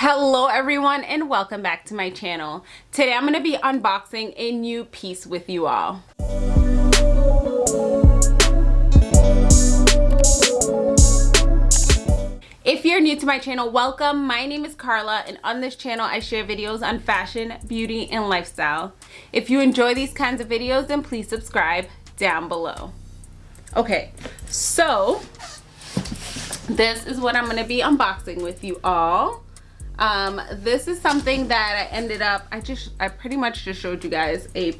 Hello everyone and welcome back to my channel. Today I'm going to be unboxing a new piece with you all. If you're new to my channel, welcome. My name is Carla and on this channel I share videos on fashion, beauty, and lifestyle. If you enjoy these kinds of videos, then please subscribe down below. Okay, so this is what I'm going to be unboxing with you all. Um, this is something that I ended up, I just, I pretty much just showed you guys a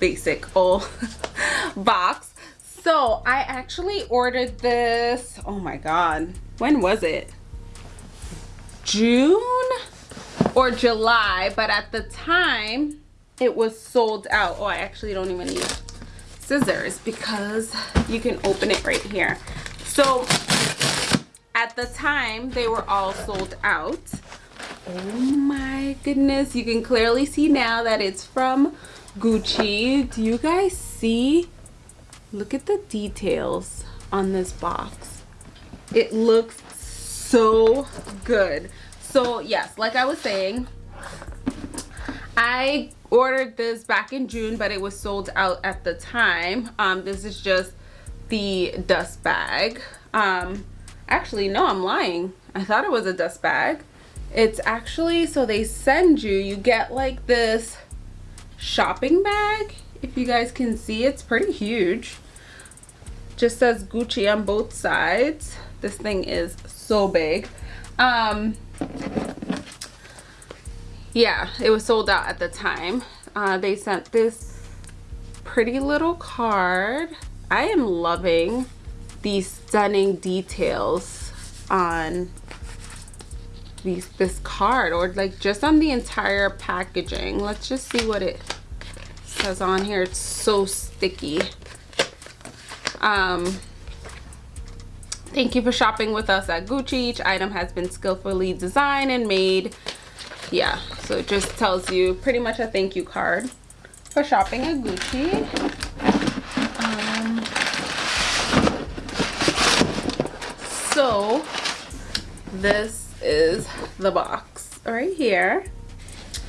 basic old box. So I actually ordered this, oh my God, when was it? June or July, but at the time it was sold out. Oh, I actually don't even need scissors because you can open it right here. So at the time they were all sold out. Oh my goodness, you can clearly see now that it's from Gucci. Do you guys see? Look at the details on this box it looks so good so yes like i was saying i ordered this back in june but it was sold out at the time um this is just the dust bag um actually no i'm lying i thought it was a dust bag it's actually so they send you you get like this shopping bag if you guys can see it's pretty huge just says gucci on both sides this thing is so big. Um, yeah, it was sold out at the time. Uh, they sent this pretty little card. I am loving these stunning details on these this card or like just on the entire packaging. Let's just see what it says on here. It's so sticky. Um, Thank you for shopping with us at Gucci. Each item has been skillfully designed and made. Yeah, so it just tells you pretty much a thank you card for shopping at Gucci. So this is the box right here.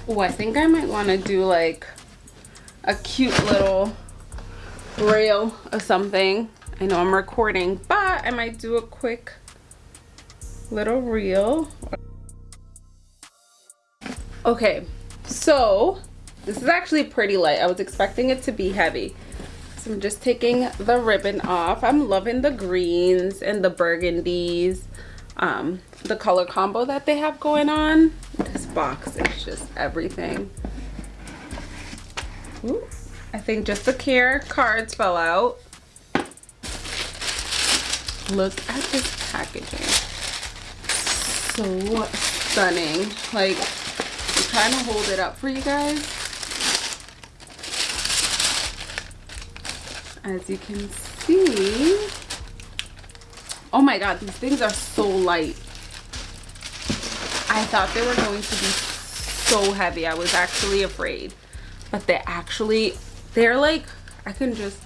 Oh, I think I might want to do like a cute little rail or something I know I'm recording, but I might do a quick little reel. Okay, so this is actually pretty light. I was expecting it to be heavy. I'm just taking the ribbon off. I'm loving the greens and the burgundies. Um, the color combo that they have going on. This box is just everything. Ooh, I think just the care cards fell out look at this packaging so stunning like i'm trying to hold it up for you guys as you can see. Oh my god these things are so light. I thought they were going to be so heavy. I was actually afraid. But they're actually they're like i can just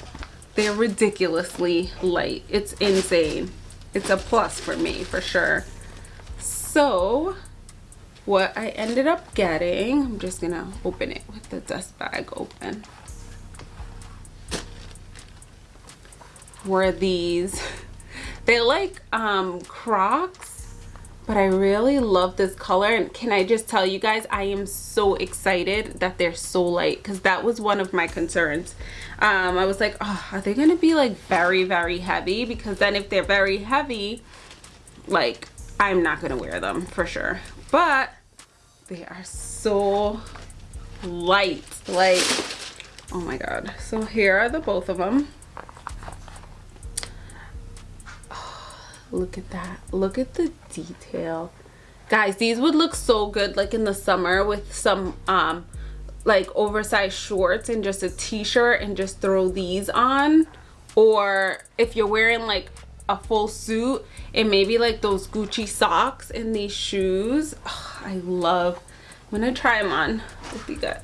they're ridiculously light. It's insane. It's a plus for me for sure. So what i ended up getting i'm just gonna open it with the dust bag open were these. They're like um crocs but I really love this color. And can I just tell you guys I am so excited that they're so light because that was one of my concerns. Um, I was like oh are they gonna be like very very heavy? Because then if they're very heavy like I'm not gonna wear them for sure. But they are so light. Like oh my god. So here are the both of them look at that. Look at the detail. Guys these would look so good like in the summer with some um like oversized shorts and just a t-shirt and just throw these on. Or if you're wearing like a full suit and maybe like those Gucci socks and these shoes. Oh, I love I'm gonna try them on. If you got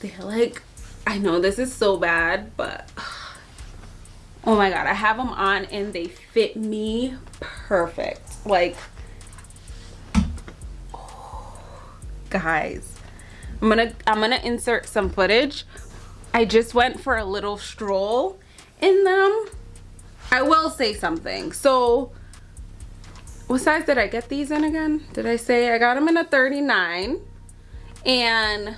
they're like I know this is so bad but oh my god i have them on and they fit me perfect. Like guys i'm gonna i'm gonna insert some footage. I just went for a little stroll in them. I will say something. So what size did i get these in again? Did i say i got them in a 39 and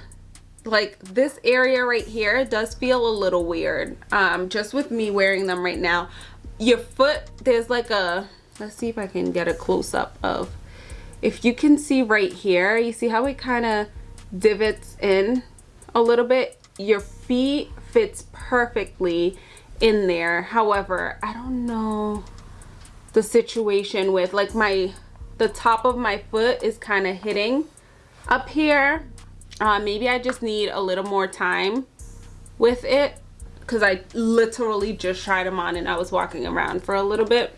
like this area right here does feel a little weird um just with me wearing them right now. Your foot there's like a let's see if i can get a close-up of if you can see right here you see how it kind of divots in a little bit? Your feet fits perfectly in there. However i don't know the situation with like my the top of my foot is kind of hitting up here uh, maybe I just need a little more time with it because I literally just tried them on and I was walking around for a little bit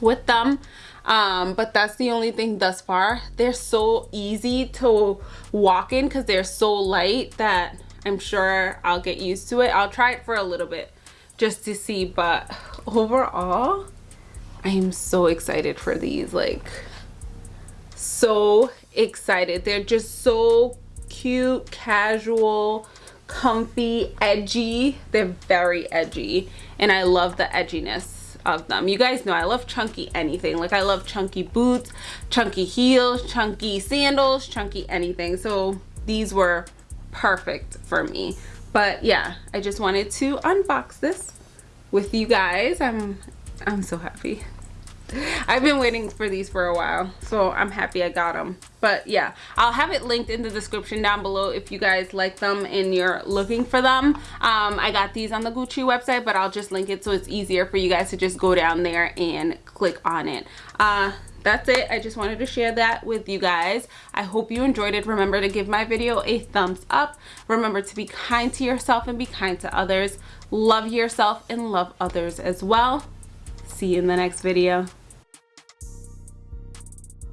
with them. Um, but that's the only thing thus far. They're so easy to walk in because they're so light that I'm sure I'll get used to it. I'll try it for a little bit just to see but overall I am so excited for these like so excited. They're just so cute casual comfy edgy. They're very edgy and I love the edginess of them. You guys know I love chunky anything. Like I love chunky boots chunky heels chunky sandals chunky anything. So these were perfect for me. But yeah I just wanted to unbox this with you guys. I'm I'm so happy I've been waiting for these for a while, so I'm happy I got them. But yeah, I'll have it linked in the description down below if you guys like them and you're looking for them. Um, I got these on the Gucci website, but I'll just link it so it's easier for you guys to just go down there and click on it. Uh, that's it. I just wanted to share that with you guys. I hope you enjoyed it. Remember to give my video a thumbs up. Remember to be kind to yourself and be kind to others. Love yourself and love others as well. See you in the next video